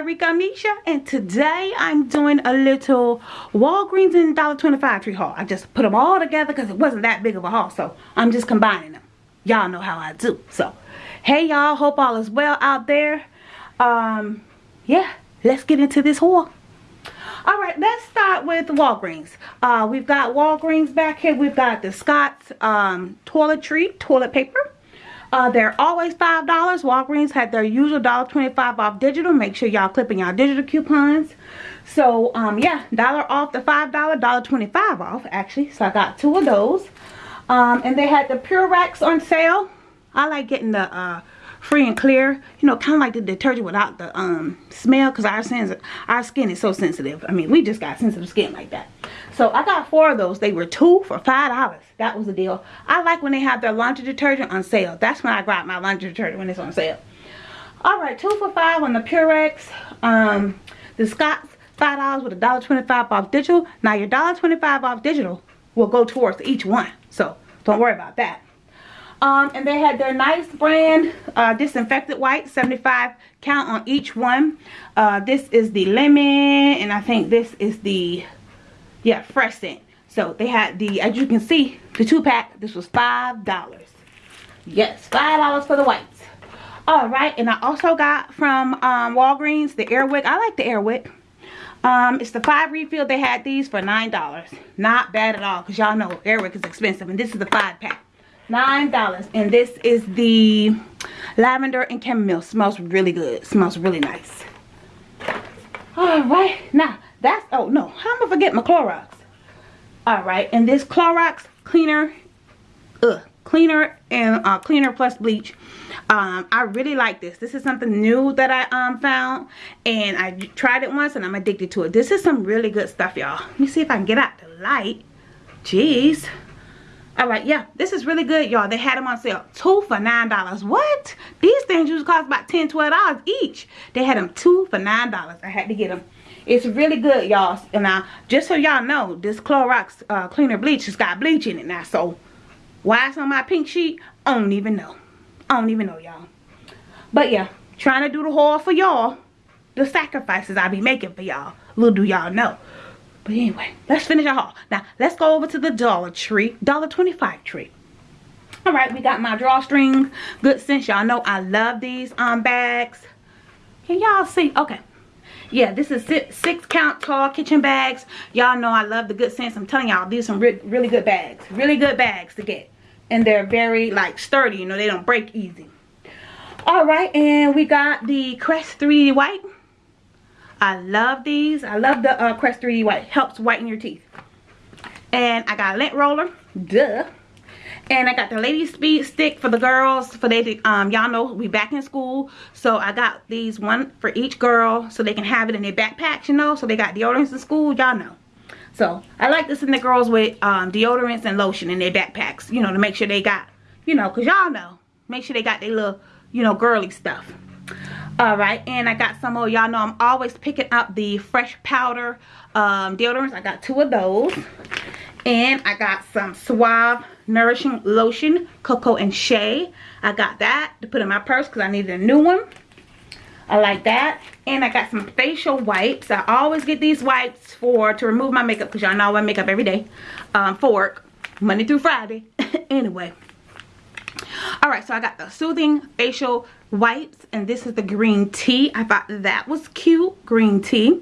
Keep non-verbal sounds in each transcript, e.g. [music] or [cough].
Arika Misha and today I'm doing a little Walgreens and $1.25 tree haul. I just put them all together because it wasn't that big of a haul so I'm just combining them. Y'all know how I do. So hey y'all hope all is well out there. Um yeah let's get into this haul. Alright let's start with Walgreens. Uh, we've got Walgreens back here. We've got the Scott's um, toiletry toilet paper. Uh, they're always $5. Walgreens had their usual $1.25 off digital. Make sure y'all clipping y'all digital coupons. So, um, yeah, dollar off the $5, $1.25 off, actually. So, I got two of those. Um, and they had the Purex on sale. I like getting the uh, free and clear. You know, kind of like the detergent without the um, smell because our, our skin is so sensitive. I mean, we just got sensitive skin like that. So I got four of those. They were two for $5. That was the deal. I like when they have their laundry detergent on sale. That's when I grab my laundry detergent when it's on sale. Alright, two for five on the Purex. Um, the Scott's $5 with a dollar 25 off digital. Now your dollar 25 off digital will go towards each one. So don't worry about that. Um, and they had their nice brand uh, disinfectant wipes, 75 count on each one. Uh, this is the lemon, and I think this is the, yeah, fresh scent. So they had the, as you can see, the two pack, this was $5. Yes, $5 for the whites Alright, and I also got from um, Walgreens the Airwick. I like the Airwick. Um, it's the five refill. They had these for $9. Not bad at all because y'all know Airwick is expensive. And this is the five pack nine dollars. And this is the lavender and chamomile. Smells really good. Smells really nice. All right. Now that's oh no. How am i forget my Clorox? All right. And this Clorox cleaner uh cleaner and uh cleaner plus bleach. Um i really like this. This is something new that i um found. And i tried it once and i'm addicted to it. This is some really good stuff y'all. Let me see if i can get out the light. Jeez right yeah this is really good y'all. They had them on sale. Two for nine dollars. What? These things usually cost about 10 12 dollars each. They had them two for nine dollars. I had to get them. It's really good y'all. And now just so y'all know this Clorox uh, cleaner bleach has got bleach in it now. So why it's on my pink sheet? I don't even know. I don't even know y'all. But yeah trying to do the haul for y'all. The sacrifices i be making for y'all. Little do y'all know but anyway, let's finish our haul. Now, let's go over to the Dollar Tree, Dollar Twenty-Five Tree. All right, we got my drawstring. Good sense. Y'all know I love these um bags. Can y'all see? Okay. Yeah, this is six, six count tall kitchen bags. Y'all know I love the good sense. I'm telling y'all, these are some re really good bags. Really good bags to get. And they're very, like, sturdy. You know, they don't break easy. All right, and we got the Crest 3D White. I love these. I love the uh, Crest 3D White. Helps whiten your teeth. And I got a lint roller. Duh. And I got the Lady Speed Stick for the girls. For they, um, y'all know we back in school. So I got these one for each girl. So they can have it in their backpacks, you know. So they got deodorants in school. Y'all know. So I like this in the girls with um, deodorants and lotion in their backpacks. You know, to make sure they got, you know, because y'all know. Make sure they got their little, you know, girly stuff all right and i got some more. Y'all know i'm always picking up the fresh powder um, deodorants. I got two of those. And i got some suave nourishing lotion cocoa and shea. I got that to put in my purse because i needed a new one. I like that. And i got some facial wipes. I always get these wipes for to remove my makeup because y'all know i wear makeup every day um, for work monday through friday. [laughs] Anyway all right so i got the soothing facial wipes and this is the green tea. I thought that was cute green tea.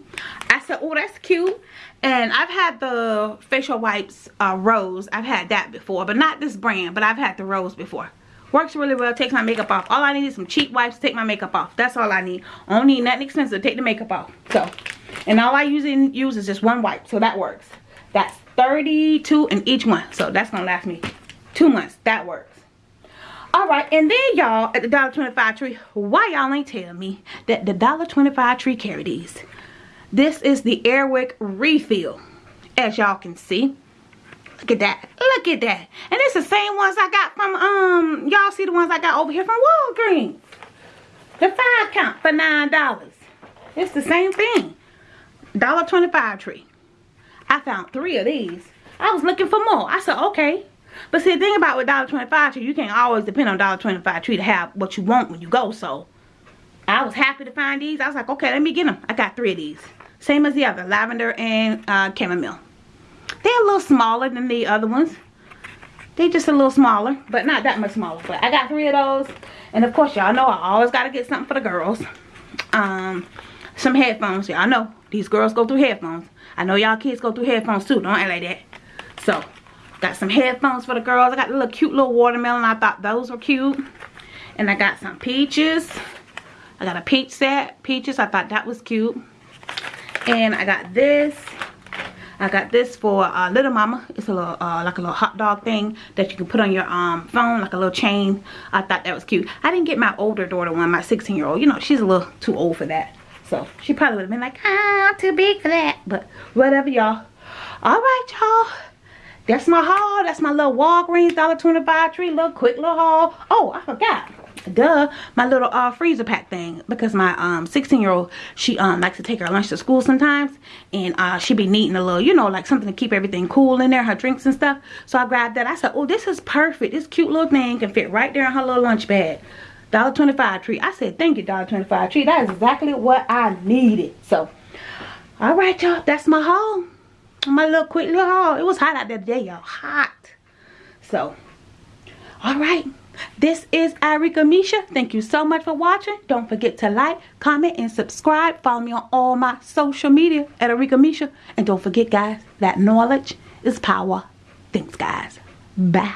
I said oh that's cute. And i've had the facial wipes uh, rose. I've had that before but not this brand but i've had the rose before. Works really well. Takes my makeup off. All i need is some cheap wipes to take my makeup off. That's all i need. I don't need nothing expensive to take the makeup off. So and all i usually use is just one wipe so that works. That's 32 in each one so that's gonna last me two months. That works all right and then y'all at the dollar 25 tree why y'all ain't tell me that the dollar 25 tree carry these this is the airwick refill as y'all can see look at that look at that and it's the same ones i got from um y'all see the ones i got over here from walgreens the five count for nine dollars It's the same thing. dollar 25 tree. I found three of these. I was looking for more. I said, okay. But see, the thing about with $1.25 tree, you can't always depend on $1.25 tree to have what you want when you go. So, I was happy to find these. I was like, okay, let me get them. I got three of these. Same as the other, lavender and uh, chamomile. They're a little smaller than the other ones. They're just a little smaller, but not that much smaller. But I got three of those. And of course, y'all know I always got to get something for the girls. Um, some headphones. Y'all know these girls go through headphones. I know y'all kids go through headphones too. Don't act like that. So, got some headphones for the girls. I got a little cute little watermelon. I thought those were cute. And I got some peaches. I got a peach set. Peaches. I thought that was cute. And I got this. I got this for uh, Little Mama. It's a little, uh, like a little hot dog thing that you can put on your um, phone, like a little chain. I thought that was cute. I didn't get my older daughter one, my 16 year old. You know, she's a little too old for that. So she probably would have been like, ah, I'm too big for that. But whatever, y'all. All right, y'all. That's my haul. That's my little Walgreens $1.25 tree. Little quick little haul. Oh, I forgot. Duh. My little uh freezer pack thing. Because my um 16 year old she um likes to take her lunch to school sometimes. And uh she be needing a little you know like something to keep everything cool in there her drinks and stuff. So i grabbed that. I said oh this is perfect. This cute little thing can fit right there in her little lunch bag. Dollar 25 tree i said thank you dollar 25 tree that is exactly what i needed. So all right y'all. That's my haul my little quick little haul it was hot out there today y'all hot so all right this is Irika Misha. Thank you so much for watching. Don't forget to like, comment, and subscribe. Follow me on all my social media at Irika Misha. And don't forget, guys, that knowledge is power. Thanks, guys. Bye.